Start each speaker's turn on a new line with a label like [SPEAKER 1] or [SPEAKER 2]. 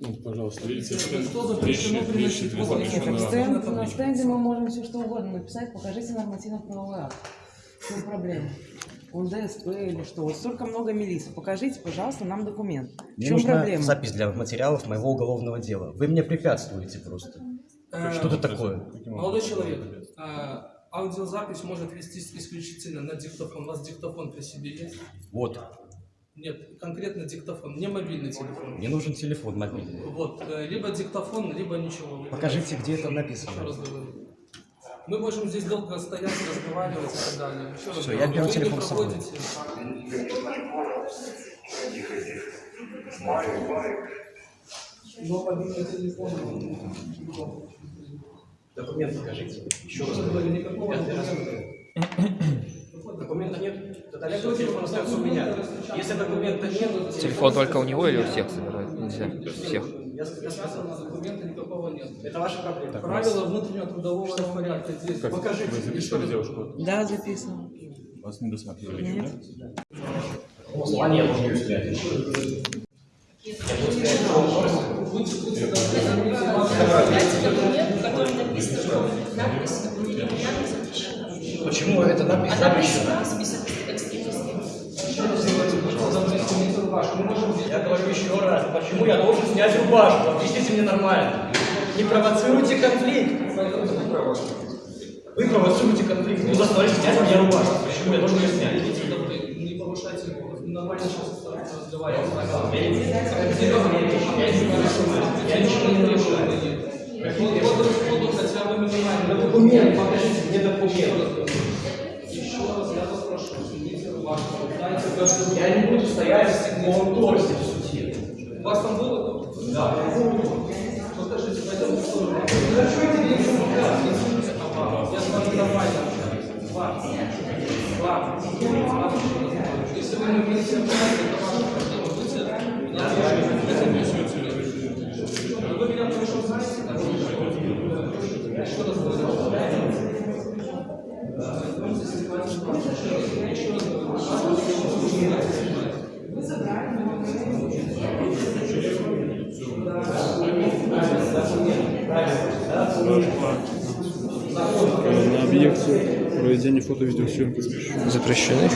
[SPEAKER 1] Ну, пожалуйста, видите,
[SPEAKER 2] Что запрещено приносить в
[SPEAKER 1] запрещено.
[SPEAKER 2] Нет,
[SPEAKER 3] Так
[SPEAKER 2] так
[SPEAKER 3] стенд,
[SPEAKER 2] на
[SPEAKER 3] стенде мы можем все что угодно написать, покажите нормативно-правовой акт. В чем проблема? Он ДСП или что? Вот столько много милиции. Покажите, пожалуйста, нам документ. В чем
[SPEAKER 4] нужна
[SPEAKER 3] проблема?
[SPEAKER 4] запись для материалов моего уголовного дела. Вы мне препятствуете просто.
[SPEAKER 2] Э,
[SPEAKER 4] Что это такое?
[SPEAKER 2] Молодой человек, э, аудиозапись может вестись исключительно на диктофон. У вас диктофон при себе есть?
[SPEAKER 4] Вот.
[SPEAKER 2] Нет, конкретно диктофон, не мобильный телефон.
[SPEAKER 4] Мне нужен телефон мобильный.
[SPEAKER 2] Вот, э, либо диктофон, либо ничего.
[SPEAKER 4] Покажите, где это
[SPEAKER 2] Еще
[SPEAKER 4] написано.
[SPEAKER 2] раз говорю. Мы можем здесь долго стоять, разговаривать и так далее. Еще раз
[SPEAKER 4] Всё,
[SPEAKER 2] говорю,
[SPEAKER 4] я беру телефон с собой.
[SPEAKER 2] Но мобильный телефон.
[SPEAKER 4] Документ покажите. Еще раз.
[SPEAKER 2] Говорю, никакого
[SPEAKER 4] раз
[SPEAKER 2] документа.
[SPEAKER 4] Документа нет. Тогда все, телефон остается у меня. Если документа нет...
[SPEAKER 5] Телефон только у него или у всех забирают? Нельзя. Всех.
[SPEAKER 4] Я, я сказал.
[SPEAKER 2] Документа никакого нет.
[SPEAKER 4] Это ваша проблема.
[SPEAKER 2] Правила внутреннего трудового распорядка здесь.
[SPEAKER 1] Как?
[SPEAKER 2] Покажите.
[SPEAKER 1] Вы записывали девушку?
[SPEAKER 3] Да, записано.
[SPEAKER 1] Вас не досматривали,
[SPEAKER 3] Нет.
[SPEAKER 1] да?
[SPEAKER 4] Послание взять.
[SPEAKER 6] Дайте документ, в котором написано, что надпись неприятно запрещена.
[SPEAKER 4] Почему это запрещено?
[SPEAKER 6] Список экстремистских.
[SPEAKER 4] Я говорю еще раз, почему я должен снять рубашку? Объясните мне нормально. Не провоцируйте конфликт. Вы провоцируете конфликт. Вы заставляете снять мне рубашку. Почему я должен ее снять?
[SPEAKER 2] Не повышайте голос. Нормально сейчас разговаривать.
[SPEAKER 4] Я ничего не нарушаю.
[SPEAKER 2] Вот расходу хотя бы минимально.
[SPEAKER 4] Документ, покажите мне документ.
[SPEAKER 2] Еще раз я вас прошу, снимите рубашку. Дайте
[SPEAKER 4] Я не буду стоять в полуторсе в суде.
[SPEAKER 2] У вас там было?
[SPEAKER 4] Да.
[SPEAKER 2] Покажите, пойдемте в сторону. Ага, Я с вами нормально общаюсь. Ладно. Ладно. Если вы не будете общаться, это ваша проблема. Будьте. Вы меня хорошо знаете, так? Еще раз говорю. Еще раз говорю.
[SPEAKER 1] На объекте проведения фото-видеосъемки
[SPEAKER 5] еще?